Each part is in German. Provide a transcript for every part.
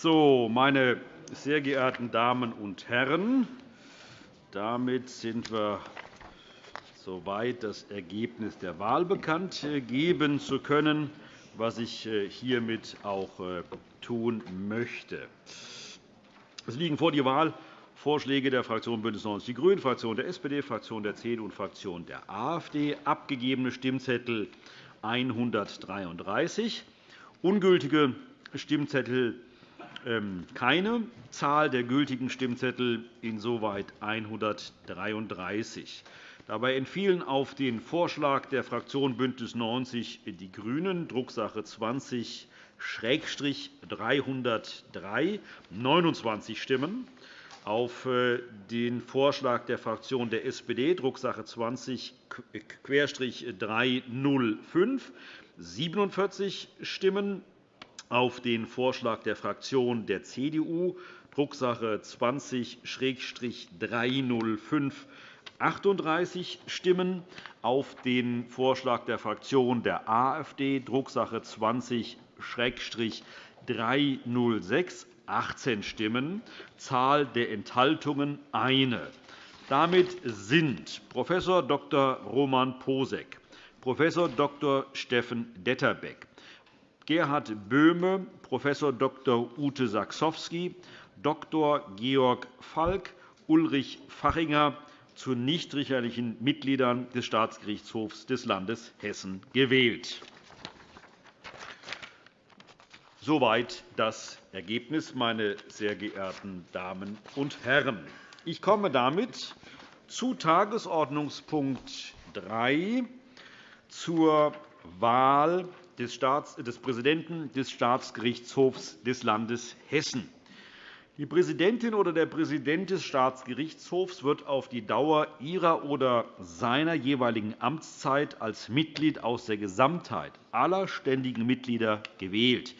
So, meine sehr geehrten Damen und Herren, damit sind wir so weit, das Ergebnis der Wahl bekannt geben zu können, was ich äh, hiermit auch äh, tun möchte. Es liegen vor die Wahlvorschläge der Fraktion BÜNDNIS 90 die GRÜNEN, Fraktion der SPD, Fraktion der CDU und Fraktion der AfD. Abgegebene Stimmzettel 133, ungültige Stimmzettel keine. Zahl der gültigen Stimmzettel insoweit 133. Dabei entfielen auf den Vorschlag der Fraktion BÜNDNIS 90 die GRÜNEN, Drucksache 20 303 29 Stimmen, auf äh, den Vorschlag der Fraktion der SPD, Drucksache 20-305 47 Stimmen, auf den Vorschlag der Fraktion der CDU, Drucksache 20-305 38 Stimmen, auf den Vorschlag der Fraktion der AfD, Drucksache 20-306 18 Stimmen, Zahl der Enthaltungen eine. Damit sind Prof. Dr. Roman Posek, Prof. Dr. Steffen Detterbeck, Gerhard Böhme, Prof. Dr. Ute Saxowski, Dr. Georg Falk, Ulrich Fachinger zu nichtrichterlichen Mitgliedern des Staatsgerichtshofs des Landes Hessen gewählt. Soweit das Ergebnis, meine sehr geehrten Damen und Herren. Ich komme damit zu Tagesordnungspunkt 3 zur Wahl des Präsidenten des Staatsgerichtshofs des Landes Hessen. Die Präsidentin oder der Präsident des Staatsgerichtshofs wird auf die Dauer ihrer oder seiner jeweiligen Amtszeit als Mitglied aus der Gesamtheit aller ständigen Mitglieder gewählt.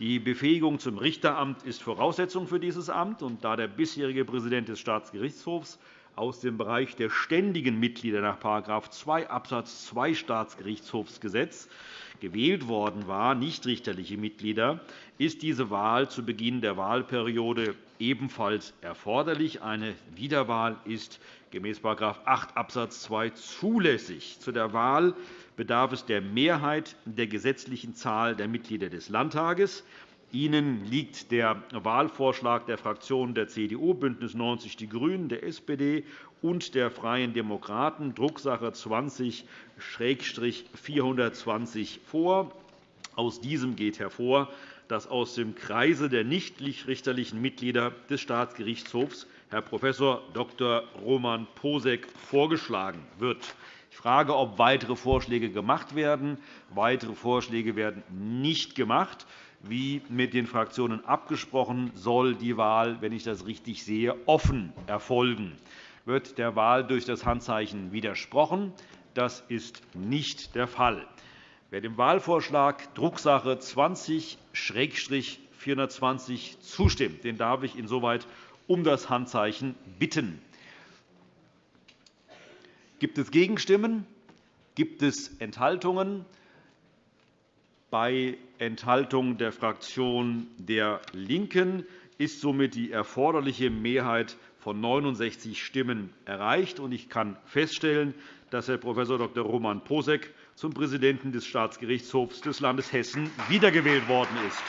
Die Befähigung zum Richteramt ist Voraussetzung für dieses Amt. Und da der bisherige Präsident des Staatsgerichtshofs aus dem Bereich der ständigen Mitglieder nach § 2 Abs. 2 Staatsgerichtshofsgesetz gewählt worden war, nichtrichterliche Mitglieder, ist diese Wahl zu Beginn der Wahlperiode ebenfalls erforderlich. Eine Wiederwahl ist gemäß § 8 Abs. 2 zulässig. Zu der Wahl bedarf es der Mehrheit der gesetzlichen Zahl der Mitglieder des Landtages. Ihnen liegt der Wahlvorschlag der Fraktionen der CDU, BÜNDNIS 90 die GRÜNEN, der SPD und der Freien Demokraten, Drucksache 20-420 vor. Aus diesem geht hervor, dass aus dem Kreise der nichtrichterlichen Mitglieder des Staatsgerichtshofs Herr Prof. Dr. Roman Posek vorgeschlagen wird. Ich frage, ob weitere Vorschläge gemacht werden. Weitere Vorschläge werden nicht gemacht. Wie mit den Fraktionen abgesprochen, soll die Wahl, wenn ich das richtig sehe, offen erfolgen. Wird der Wahl durch das Handzeichen widersprochen? Das ist nicht der Fall. Wer dem Wahlvorschlag Drucksache 20-420 zustimmt, den darf ich insoweit um das Handzeichen bitten. Gibt es Gegenstimmen? Gibt es Enthaltungen? Bei Enthaltung der Fraktion der LINKEN ist somit die erforderliche Mehrheit von 69 Stimmen erreicht. Ich kann feststellen, dass Herr Prof. Dr. Roman Posek zum Präsidenten des Staatsgerichtshofs des Landes Hessen wiedergewählt worden ist.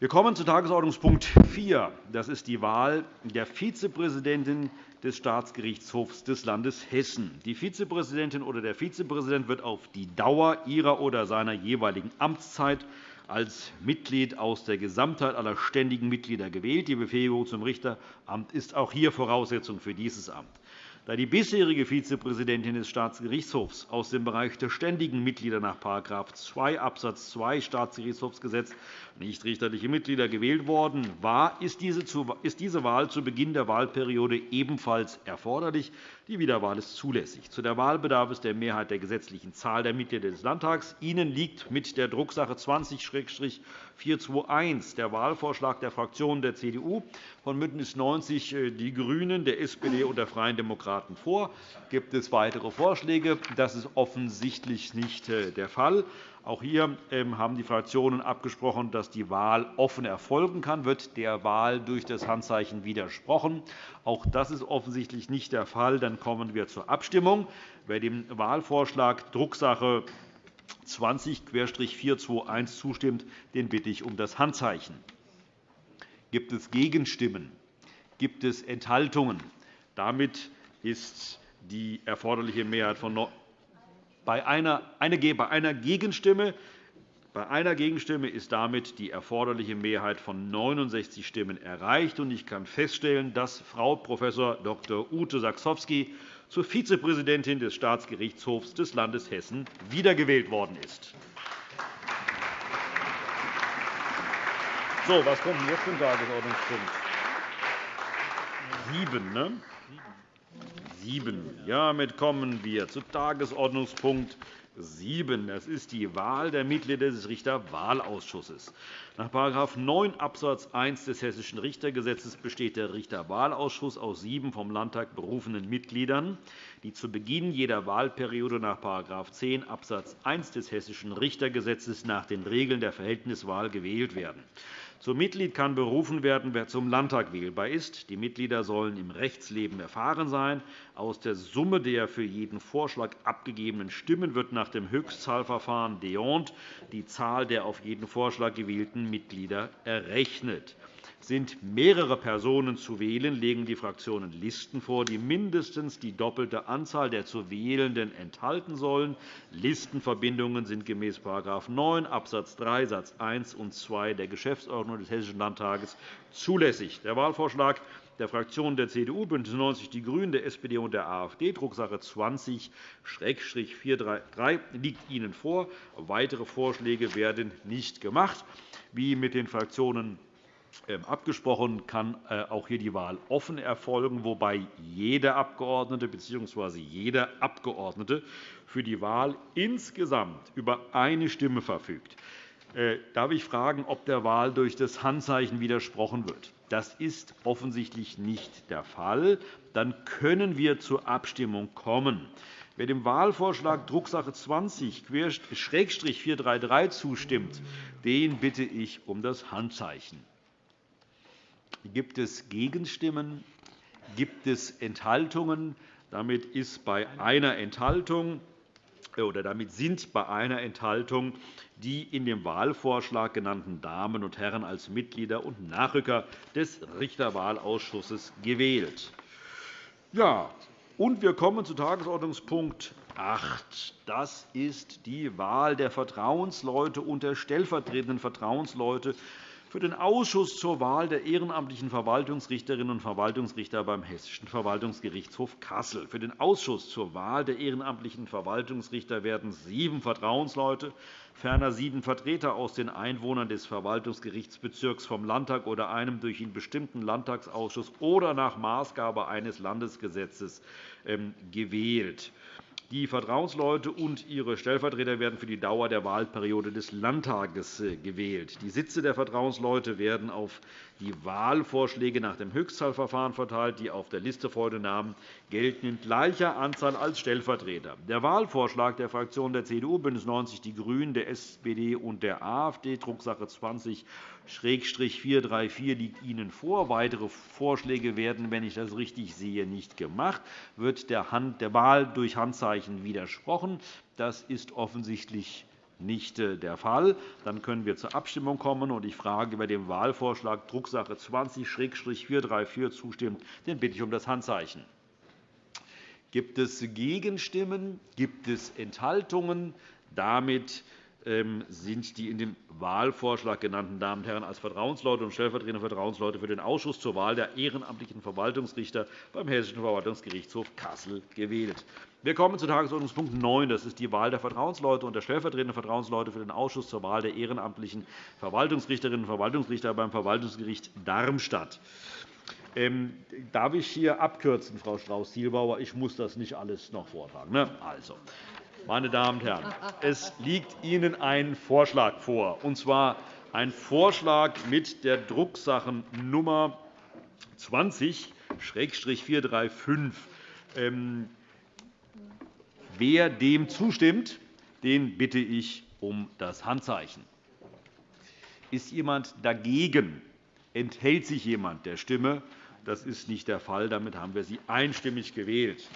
Wir kommen zu Tagesordnungspunkt 4. Das ist die Wahl der Vizepräsidentin des Staatsgerichtshofs des Landes Hessen. Die Vizepräsidentin oder der Vizepräsident wird auf die Dauer ihrer oder seiner jeweiligen Amtszeit als Mitglied aus der Gesamtheit aller ständigen Mitglieder gewählt. Die Befähigung zum Richteramt ist auch hier Voraussetzung für dieses Amt. Da die bisherige Vizepräsidentin des Staatsgerichtshofs aus dem Bereich der ständigen Mitglieder nach § 2 Abs. 2 Staatsgerichtshochsgesetz nicht richterliche Mitglieder gewählt worden war, ist diese Wahl zu Beginn der Wahlperiode ebenfalls erforderlich. Die Wiederwahl ist zulässig. Zu der Wahl bedarf es der Mehrheit der gesetzlichen Zahl der Mitglieder des Landtags. Ihnen liegt mit der Drucksache 20-421 der Wahlvorschlag der Fraktionen der CDU, von BÜNDNIS 90 die GRÜNEN, der SPD und der Freien Demokraten vor. Gibt es weitere Vorschläge? Das ist offensichtlich nicht äh, der Fall. Auch hier ähm, haben die Fraktionen abgesprochen, dass die Wahl offen erfolgen kann. Wird der Wahl durch das Handzeichen widersprochen? Auch das ist offensichtlich nicht der Fall. Dann kommen wir zur Abstimmung. Wer dem Wahlvorschlag Drucksache 20-421 zustimmt, den bitte ich um das Handzeichen. Gibt es Gegenstimmen? Gibt es Enthaltungen? Damit ist die erforderliche Mehrheit von bei einer, eine, bei einer Gegenstimme bei einer Gegenstimme ist damit die erforderliche Mehrheit von 69 Stimmen erreicht. Ich kann feststellen, dass Frau Prof. Dr. Ute Sachsowski zur Vizepräsidentin des Staatsgerichtshofs des Landes Hessen wiedergewählt worden ist. So, was kommt jetzt zum Tagesordnungspunkt? Sieben, ne? 7. Damit kommen wir zu Tagesordnungspunkt 7. Das ist die Wahl der Mitglieder des Richterwahlausschusses. Nach § 9 Abs. 1 des Hessischen Richtergesetzes besteht der Richterwahlausschuss aus sieben vom Landtag berufenen Mitgliedern, die zu Beginn jeder Wahlperiode nach § 10 Abs. 1 des Hessischen Richtergesetzes nach den Regeln der Verhältniswahl gewählt werden. Zum Mitglied kann berufen werden, wer zum Landtag wählbar ist. Die Mitglieder sollen im Rechtsleben erfahren sein. Aus der Summe der für jeden Vorschlag abgegebenen Stimmen wird nach dem Höchstzahlverfahren d'Hondt die Zahl der auf jeden Vorschlag gewählten Mitglieder errechnet. Sind mehrere Personen zu wählen, legen die Fraktionen Listen vor, die mindestens die doppelte Anzahl der zu Wählenden enthalten sollen. Listenverbindungen sind gemäß § 9 Abs. 3 Satz 1 und 2 der Geschäftsordnung des Hessischen Landtages zulässig. Der Wahlvorschlag der Fraktionen der CDU, BÜNDNIS 90 die GRÜNEN, der SPD und der AfD, Drucksache 20-433, liegt Ihnen vor. Weitere Vorschläge werden nicht gemacht. Wie mit den Fraktionen abgesprochen, kann äh, auch hier die Wahl offen erfolgen, wobei jeder Abgeordnete bzw. jeder Abgeordnete für die Wahl insgesamt über eine Stimme verfügt. Äh, darf ich fragen, ob der Wahl durch das Handzeichen widersprochen wird? Das ist offensichtlich nicht der Fall. Dann können wir zur Abstimmung kommen. Wer dem Wahlvorschlag Drucksache 20-433 zustimmt, den bitte ich um das Handzeichen. Gibt es Gegenstimmen? Gibt es Enthaltungen? Damit, ist bei einer Enthaltung, äh, oder damit sind bei einer Enthaltung die in dem Wahlvorschlag genannten Damen und Herren als Mitglieder und Nachrücker des Richterwahlausschusses gewählt. Ja, und wir kommen zu Tagesordnungspunkt 8. Das ist die Wahl der Vertrauensleute und der stellvertretenden Vertrauensleute für den Ausschuss zur Wahl der ehrenamtlichen Verwaltungsrichterinnen und Verwaltungsrichter beim Hessischen Verwaltungsgerichtshof Kassel. Für den Ausschuss zur Wahl der ehrenamtlichen Verwaltungsrichter werden sieben Vertrauensleute, ferner sieben Vertreter aus den Einwohnern des Verwaltungsgerichtsbezirks vom Landtag oder einem durch ihn bestimmten Landtagsausschuss oder nach Maßgabe eines Landesgesetzes ähm, gewählt. Die Vertrauensleute und ihre Stellvertreter werden für die Dauer der Wahlperiode des Landtages äh, gewählt. Die Sitze der Vertrauensleute werden auf die Wahlvorschläge nach dem Höchstzahlverfahren verteilt. Die auf der Liste folgenden Namen gelten in gleicher Anzahl als Stellvertreter. Der Wahlvorschlag der Fraktionen der CDU, BÜNDNIS 90 die GRÜNEN, der SPD und der AfD, Drucksache 20 434 liegt Ihnen vor. Weitere Vorschläge werden, wenn ich das richtig sehe, nicht gemacht. Wird der Wahl durch Handzeichen widersprochen? Das ist offensichtlich nicht äh, der Fall. Dann können wir zur Abstimmung kommen. Ich frage, wer dem Wahlvorschlag Drucksache 20-434 zustimmt, den bitte ich um das Handzeichen. Gibt es Gegenstimmen? Gibt es Enthaltungen? Damit sind die in dem Wahlvorschlag genannten Damen und Herren als Vertrauensleute und stellvertretende Vertrauensleute für den Ausschuss zur Wahl der ehrenamtlichen Verwaltungsrichter beim Hessischen Verwaltungsgerichtshof Kassel gewählt. Wir kommen zu Tagesordnungspunkt 9. Das ist die Wahl der Vertrauensleute und der stellvertretenden Vertrauensleute für den Ausschuss zur Wahl der ehrenamtlichen Verwaltungsrichterinnen und Verwaltungsrichter beim Verwaltungsgericht Darmstadt. Ähm, darf ich hier abkürzen, Frau Strauß-Zielbauer? Ich muss das nicht alles noch vortragen. Ne? Also, meine Damen und Herren, es liegt Ihnen ein Vorschlag vor, und zwar ein Vorschlag mit der Drucksachennummer 20-435. Ähm, wer dem zustimmt, den bitte ich um das Handzeichen. Ist jemand dagegen? Enthält sich jemand der Stimme? Das ist nicht der Fall. Damit haben wir sie einstimmig gewählt.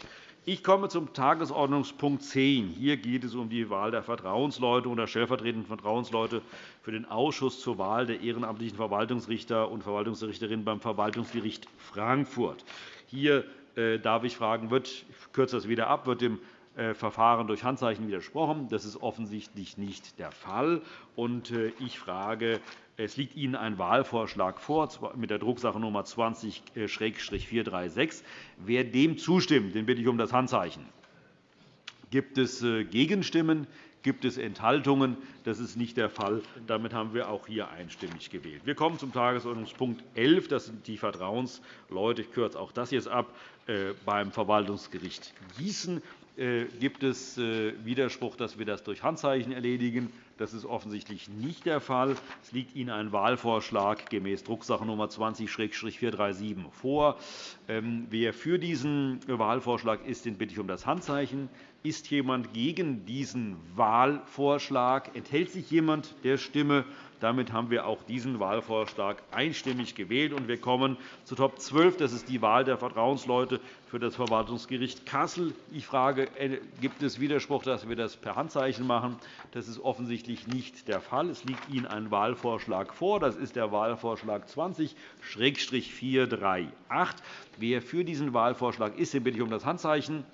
Ich komme zum Tagesordnungspunkt 10. Hier geht es um die Wahl der Vertrauensleute und der stellvertretenden Vertrauensleute für den Ausschuss zur Wahl der ehrenamtlichen Verwaltungsrichter und Verwaltungsrichterinnen beim Verwaltungsgericht Frankfurt. Hier äh, darf ich fragen, wird, ich kürze das wieder ab, wird dem äh, Verfahren durch Handzeichen widersprochen? Das ist offensichtlich nicht der Fall. Äh, ich frage, es liegt Ihnen ein Wahlvorschlag vor mit der Drucksache Nummer 20-436. Wer dem zustimmt, den bitte ich um das Handzeichen. Gibt es äh, Gegenstimmen? Gibt es Enthaltungen? Das ist nicht der Fall. Damit haben wir auch hier einstimmig gewählt. Wir kommen zum Tagesordnungspunkt 11. Das sind die Vertrauensleute. Ich kürze auch das jetzt ab äh, beim Verwaltungsgericht Gießen. Äh, gibt es Widerspruch, dass wir das durch Handzeichen erledigen? Das ist offensichtlich nicht der Fall. Es liegt Ihnen ein Wahlvorschlag gemäß Drucksache Nummer 20-437 vor. Ähm, wer für diesen Wahlvorschlag ist, den bitte ich um das Handzeichen. Ist jemand gegen diesen Wahlvorschlag? Enthält sich jemand der Stimme? Damit haben wir auch diesen Wahlvorschlag einstimmig gewählt. wir kommen zu Top 12. Das ist die Wahl der Vertrauensleute für das Verwaltungsgericht Kassel. Ich frage, äh, gibt es Widerspruch, dass wir das per Handzeichen machen? Das ist offensichtlich nicht der Fall. Es liegt Ihnen ein Wahlvorschlag vor. Das ist der Wahlvorschlag 20-438. Wer für diesen Wahlvorschlag ist, den bitte ich um das Handzeichen.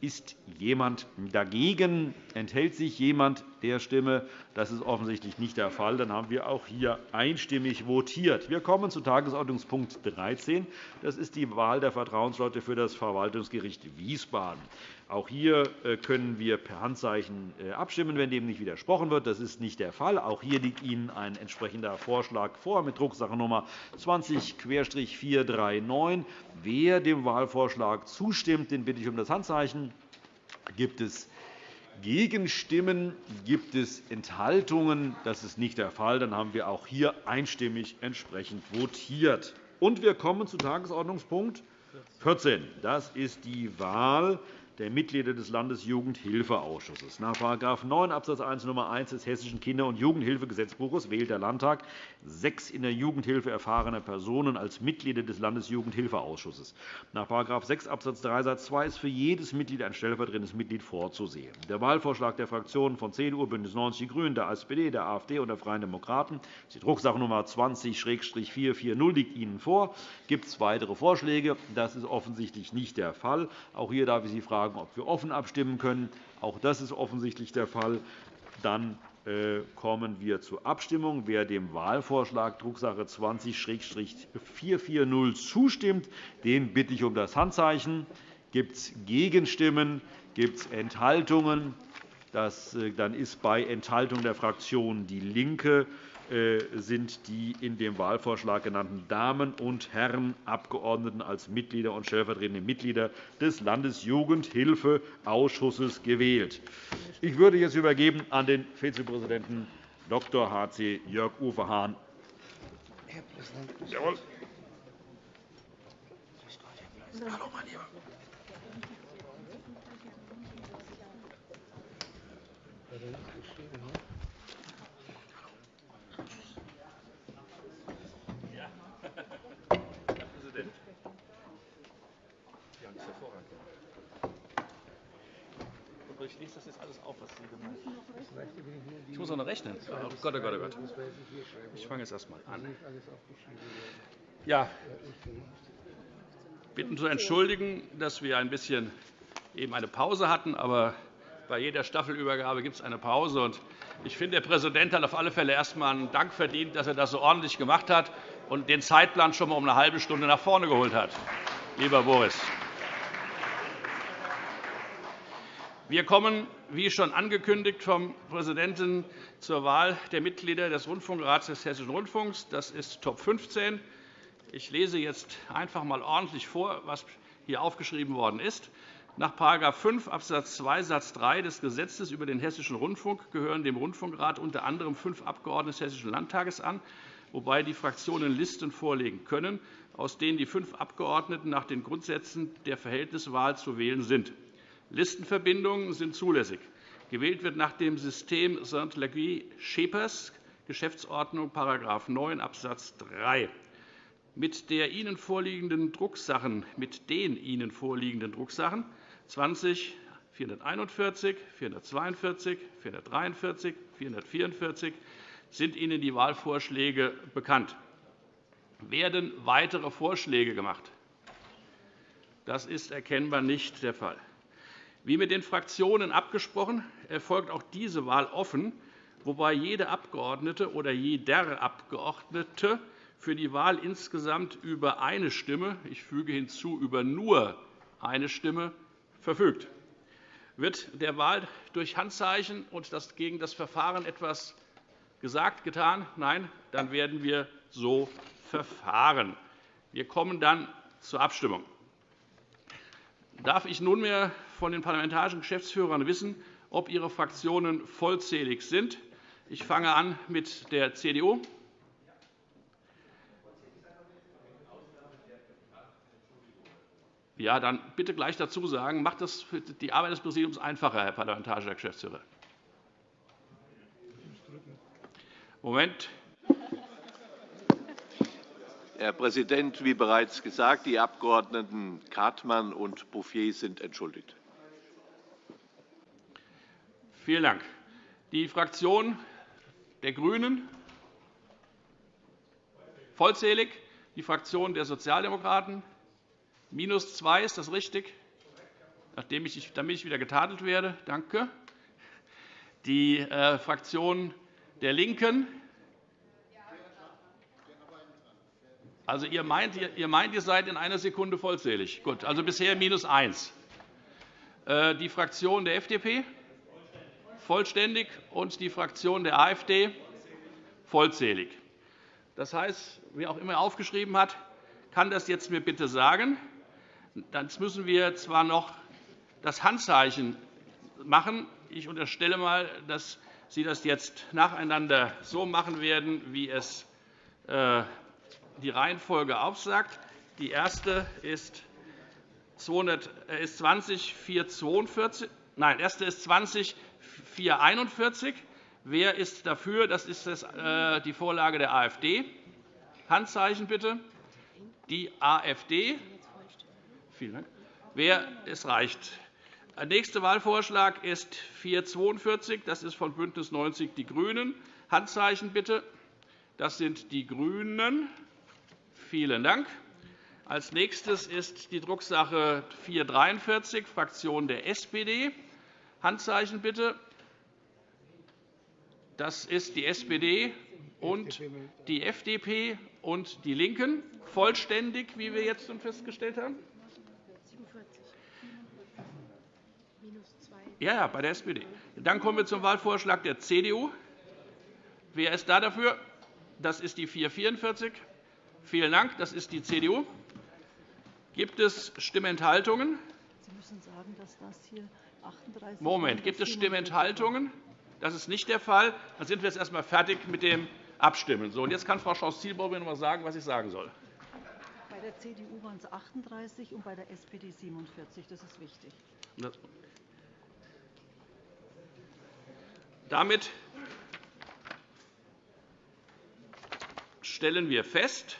Ist jemand dagegen? Enthält sich jemand der Stimme? Das ist offensichtlich nicht der Fall. Dann haben wir auch hier einstimmig votiert. Wir kommen zu Tagesordnungspunkt 13. Das ist die Wahl der Vertrauensleute für das Verwaltungsgericht Wiesbaden. Auch hier äh, können wir per Handzeichen äh, abstimmen, wenn dem nicht widersprochen wird. Das ist nicht der Fall. Auch hier liegt Ihnen ein entsprechender Vorschlag vor mit Drucksache Nummer 20-439. Wer dem Wahlvorschlag zustimmt, den bitte ich um das Handzeichen. Gibt es Gegenstimmen? Gibt es Enthaltungen? Das ist nicht der Fall. Dann haben wir auch hier einstimmig entsprechend votiert. Und wir kommen zu Tagesordnungspunkt 14. Das ist die Wahl der Mitglieder des Landesjugendhilfeausschusses. Nach § 9 Abs. 1 Nr. 1 des Hessischen Kinder- und Jugendhilfegesetzbuches wählt der Landtag sechs in der Jugendhilfe erfahrene Personen als Mitglieder des Landesjugendhilfeausschusses. Nach § 6 Abs. 3 Satz 2 ist für jedes Mitglied ein stellvertretendes Mitglied vorzusehen. Der Wahlvorschlag der Fraktionen von CDU, BÜNDNIS 90 die GRÜNEN, der SPD, der AfD und der Freien Demokraten, die Drucksache Nummer 20-440 liegt Ihnen vor. Gibt es weitere Vorschläge? Das ist offensichtlich nicht der Fall. Auch hier darf ich Sie fragen, fragen, ob wir offen abstimmen können. Auch das ist offensichtlich der Fall. Dann äh, kommen wir zur Abstimmung. Wer dem Wahlvorschlag Drucksache 20-440 zustimmt, den bitte ich um das Handzeichen. Gibt es Gegenstimmen? Gibt es Enthaltungen? Das, äh, dann ist bei Enthaltung der Fraktion DIE LINKE sind die in dem Wahlvorschlag genannten Damen und Herren Abgeordneten als Mitglieder und stellvertretende Mitglieder des Landesjugendhilfeausschusses gewählt. Ich würde jetzt übergeben an den Vizepräsidenten Dr. H.C. Jörg-Uwe Hahn. Herr Präsident. Jawohl. Hallo, mein Lieber. Ich lese das jetzt alles auf, was Sie gemeint haben. Ich muss auch noch rechnen. Oh Gott, oh Gott, oh Gott. Ich fange jetzt erst einmal an. Ja, bitten zu entschuldigen, dass wir ein bisschen eben eine Pause hatten, aber bei jeder Staffelübergabe gibt es eine Pause. Ich finde, der Präsident hat auf alle Fälle erst einmal einen Dank verdient, dass er das so ordentlich gemacht hat und den Zeitplan schon einmal um eine halbe Stunde nach vorne geholt hat. Lieber Boris. Wir kommen, wie schon angekündigt vom Präsidenten, zur Wahl der Mitglieder des Rundfunkrats des Hessischen Rundfunks. Das ist Top 15. Ich lese jetzt einfach einmal ordentlich vor, was hier aufgeschrieben worden ist. Nach § 5 Abs. 2 Satz 3 des Gesetzes über den Hessischen Rundfunk gehören dem Rundfunkrat unter anderem fünf Abgeordnete des Hessischen Landtages an, wobei die Fraktionen Listen vorlegen können, aus denen die fünf Abgeordneten nach den Grundsätzen der Verhältniswahl zu wählen sind. Listenverbindungen sind zulässig. Gewählt wird nach dem System Saint-Laguy-Schepers, Geschäftsordnung § 9 Abs. 3. Mit, der Ihnen vorliegenden Drucksachen, mit den Ihnen vorliegenden Drucksachen 20 441, 442, 443, 444 sind Ihnen die Wahlvorschläge bekannt. Werden weitere Vorschläge gemacht? Das ist erkennbar nicht der Fall. Wie mit den Fraktionen abgesprochen, erfolgt auch diese Wahl offen, wobei jede Abgeordnete oder jeder Abgeordnete für die Wahl insgesamt über eine Stimme, ich füge hinzu, über nur eine Stimme verfügt. Wird der Wahl durch Handzeichen und das gegen das Verfahren etwas gesagt, getan? Nein, dann werden wir so verfahren. Wir kommen dann zur Abstimmung. Darf ich nunmehr von den parlamentarischen Geschäftsführern wissen, ob ihre Fraktionen vollzählig sind? Ich fange an mit der CDU. Ja, dann bitte gleich dazu sagen, macht das die Arbeit des Präsidiums einfacher, Herr parlamentarischer Geschäftsführer. Moment. Herr Präsident, wie bereits gesagt, die Abgeordneten Kartmann und Bouffier sind entschuldigt. Vielen Dank. Die Fraktion der GRÜNEN vollzählig, die Fraktion der Sozialdemokraten minus 2, ist das richtig? Nachdem ich, damit ich wieder getadelt werde. Danke. Die äh, Fraktion der LINKEN Also, ihr, meint, ihr meint, ihr seid in einer Sekunde vollzählig. Gut, also bisher minus 1. Äh, die Fraktion der FDP vollständig und die Fraktion der AfD vollzählig. Das heißt, wer auch immer aufgeschrieben hat, kann das jetzt mir bitte sagen. Dann müssen wir zwar noch das Handzeichen machen. Ich unterstelle einmal, dass Sie das jetzt nacheinander so machen werden, wie es äh, die Reihenfolge aufsagt. Die erste ist 20 442. Nein, erste ist 20 441. Wer ist dafür? Das ist äh, die Vorlage der AfD. Handzeichen bitte. Die AfD. Vielen Dank. Wer es reicht. Der nächste Wahlvorschlag ist 442. Das ist von BÜNDNIS 90 die GRÜNEN. Handzeichen bitte. Das sind die GRÜNEN. Vielen Dank. Als nächstes ist die Drucksache 443, Fraktion der SPD. Handzeichen bitte. Das ist die SPD und die FDP und die LINKEN. Vollständig, wie wir jetzt schon festgestellt haben? Ja, ja, bei der SPD. Dann kommen wir zum Wahlvorschlag der CDU. Wer ist da dafür? Das ist die 444. Vielen Dank. Das ist die CDU. Gibt es Stimmenthaltungen? Sie müssen sagen, dass das hier 38 Moment. Gibt es Stimmenthaltungen? Das ist nicht der Fall. Dann sind wir jetzt erst einmal fertig mit dem Abstimmen. So, und jetzt kann Frau Schaus-Zielbauer mir noch einmal sagen, was ich sagen soll. Bei der CDU waren es 38 und bei der SPD 47. Das ist wichtig. Damit stellen wir fest,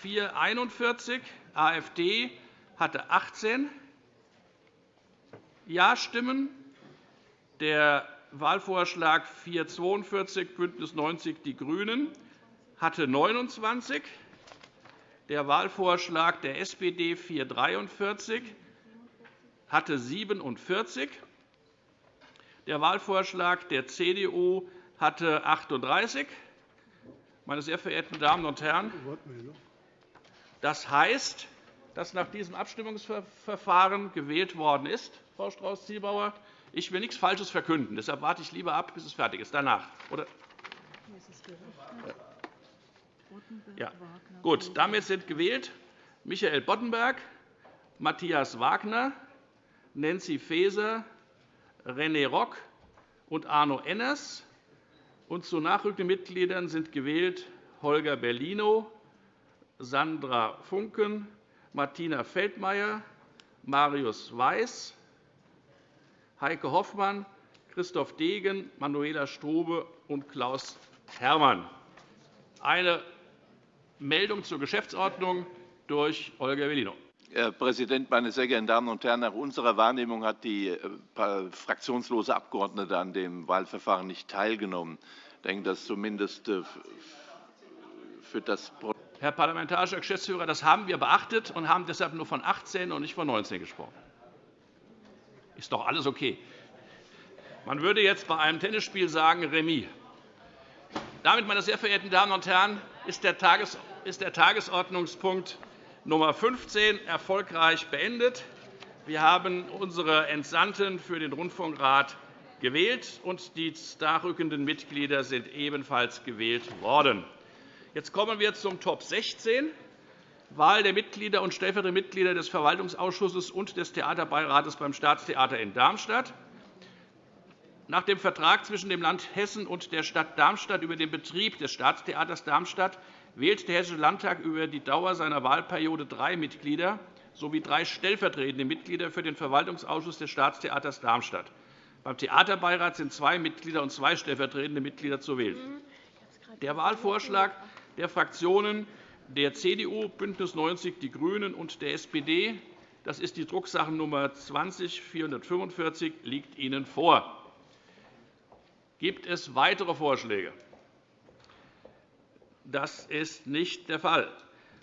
441 AfD hatte 18 Ja-Stimmen. Der Wahlvorschlag 442 BÜNDNIS 90 die GRÜNEN hatte 29. Der Wahlvorschlag der SPD 443 hatte 47. Der Wahlvorschlag der CDU hatte 38. Meine sehr verehrten Damen und Herren, das heißt, dass nach diesem Abstimmungsverfahren gewählt worden ist, Frau Strauß-Zielbauer. Ich will nichts Falsches verkünden. Deshalb warte ich lieber ab, bis es fertig ist. Danach. Oder? Ja. Gut, damit sind gewählt Michael Boddenberg, Matthias Wagner, Nancy Faeser, René Rock und Arno Enners. Und zu nachrückenden Mitgliedern sind gewählt Holger Bellino, Sandra Funken, Martina Feldmayer, Marius Weiß, Heike Hoffmann, Christoph Degen, Manuela Strube und Klaus Herrmann. Eine Meldung zur Geschäftsordnung durch Holger Bellino. Herr Präsident, meine sehr geehrten Damen und Herren! Nach unserer Wahrnehmung hat die äh, fraktionslose Abgeordnete an dem Wahlverfahren nicht teilgenommen. Ich denke, dass zumindest äh, für das Herr parlamentarischer Geschäftsführer, das haben wir beachtet und haben deshalb nur von 18 und nicht von 19 gesprochen. Ist doch alles okay. Man würde jetzt bei einem Tennisspiel sagen Remis. Damit, meine sehr verehrten Damen und Herren, ist der Tagesordnungspunkt Nummer 15 erfolgreich beendet. Wir haben unsere Entsandten für den Rundfunkrat gewählt, und die nachrückenden Mitglieder sind ebenfalls gewählt worden. Jetzt kommen wir zum Top 16, Wahl der Mitglieder und stellvertretender Mitglieder des Verwaltungsausschusses und des Theaterbeirates beim Staatstheater in Darmstadt. Nach dem Vertrag zwischen dem Land Hessen und der Stadt Darmstadt über den Betrieb des Staatstheaters Darmstadt wählt der Hessische Landtag über die Dauer seiner Wahlperiode drei Mitglieder sowie drei stellvertretende Mitglieder für den Verwaltungsausschuss des Staatstheaters Darmstadt. Beim Theaterbeirat sind zwei Mitglieder und zwei stellvertretende Mitglieder zu wählen. Der Wahlvorschlag der Fraktionen der CDU, BÜNDNIS 90 die GRÜNEN und der SPD, das ist die Drucksachennummer 20 445, liegt Ihnen vor. Gibt es weitere Vorschläge? Das ist nicht der Fall.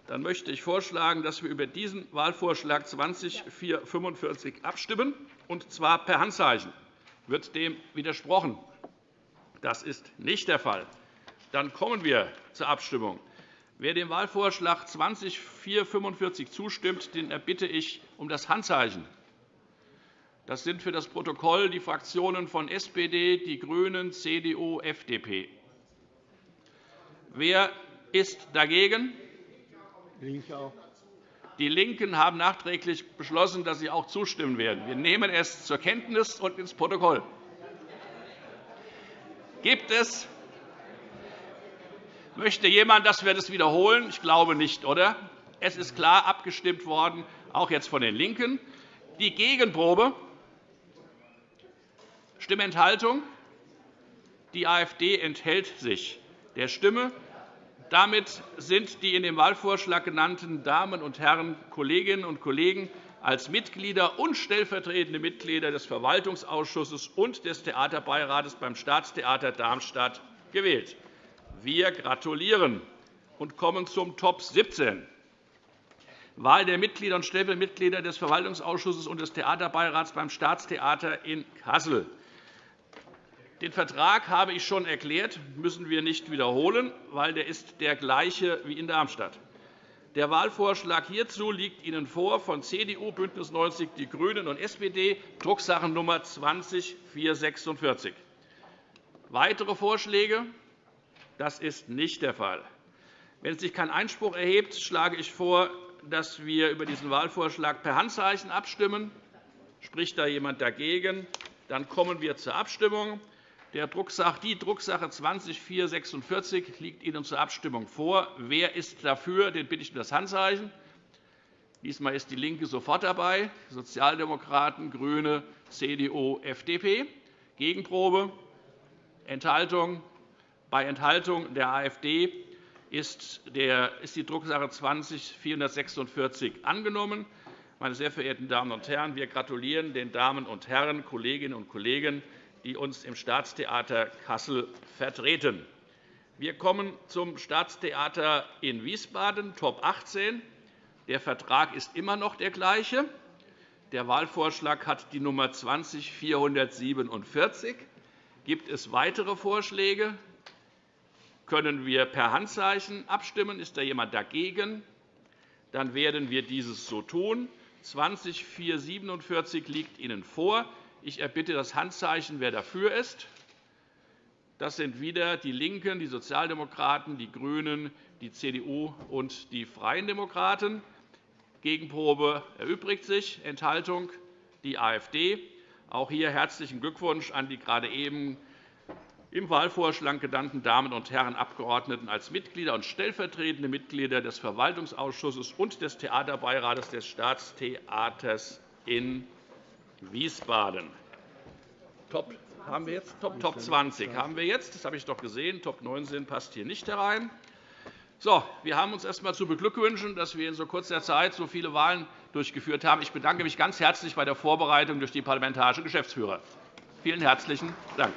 Dann möchte ich vorschlagen, dass wir über diesen Wahlvorschlag 20.445 abstimmen, und zwar per Handzeichen. Wird dem widersprochen? Das ist nicht der Fall. Dann kommen wir zur Abstimmung. Wer dem Wahlvorschlag 20.445 zustimmt, den erbitte ich um das Handzeichen. Das sind für das Protokoll die Fraktionen von SPD, die GRÜNEN, CDU, FDP. Wer ist dagegen? Die LINKEN haben nachträglich beschlossen, dass sie auch zustimmen werden. Wir nehmen es zur Kenntnis und ins Protokoll. Gibt es Möchte jemand, dass wir das wiederholen? Ich glaube nicht, oder? Es ist klar abgestimmt worden, auch jetzt von den LINKEN. Die Gegenprobe Stimmenthaltung. Die AfD enthält sich der Stimme. Damit sind die in dem Wahlvorschlag genannten Damen und Herren Kolleginnen und Kollegen als Mitglieder und stellvertretende Mitglieder des Verwaltungsausschusses und des Theaterbeirates beim Staatstheater Darmstadt gewählt. Wir gratulieren und kommen zum Top 17. Wahl der Mitglieder und Stellvertretungsmitglieder des Verwaltungsausschusses und des Theaterbeirats beim Staatstheater in Kassel. Den Vertrag habe ich schon erklärt, müssen wir nicht wiederholen, weil der ist der gleiche wie in Darmstadt. Der Wahlvorschlag hierzu liegt Ihnen vor von CDU, BÜNDNIS 90 die GRÜNEN und SPD, Drucksachennummer 20 446. Weitere Vorschläge? Das ist nicht der Fall. Wenn sich kein Einspruch erhebt, schlage ich vor, dass wir über diesen Wahlvorschlag per Handzeichen abstimmen. Spricht da jemand dagegen? Dann kommen wir zur Abstimmung. Die Drucksache 20-446 liegt Ihnen zur Abstimmung vor. Wer ist dafür? Den bitte ich um das Handzeichen. Diesmal ist DIE LINKE sofort dabei, Sozialdemokraten, GRÜNE, CDU, FDP. Gegenprobe? Enthaltung? Bei Enthaltung der AfD ist die Drucksache 20-446 angenommen. Meine sehr verehrten Damen und Herren, wir gratulieren den Damen und Herren, Kolleginnen und Kollegen die uns im Staatstheater Kassel vertreten. Wir kommen zum Staatstheater in Wiesbaden, Top 18. Der Vertrag ist immer noch der gleiche. Der Wahlvorschlag hat die Nummer 20447. Gibt es weitere Vorschläge? Können wir per Handzeichen abstimmen? Ist da jemand dagegen? Dann werden wir dieses so tun. 20447 liegt Ihnen vor. Ich erbitte das Handzeichen, wer dafür ist. Das sind wieder die LINKEN, die Sozialdemokraten, die GRÜNEN, die CDU und die Freien Demokraten. Gegenprobe erübrigt sich, Enthaltung die AfD. Auch hier herzlichen Glückwunsch an die gerade eben im Wahlvorschlag genannten Damen und Herren Abgeordneten als Mitglieder und stellvertretende Mitglieder des Verwaltungsausschusses und des Theaterbeirates des Staatstheaters in Wiesbaden. Top haben wir jetzt? Top, Top 20 haben wir jetzt. Das habe ich doch gesehen. Top 19 passt hier nicht herein. So, wir haben uns erst einmal zu beglückwünschen, dass wir in so kurzer Zeit so viele Wahlen durchgeführt haben. Ich bedanke mich ganz herzlich bei der Vorbereitung durch die parlamentarische Geschäftsführer. Vielen herzlichen Dank.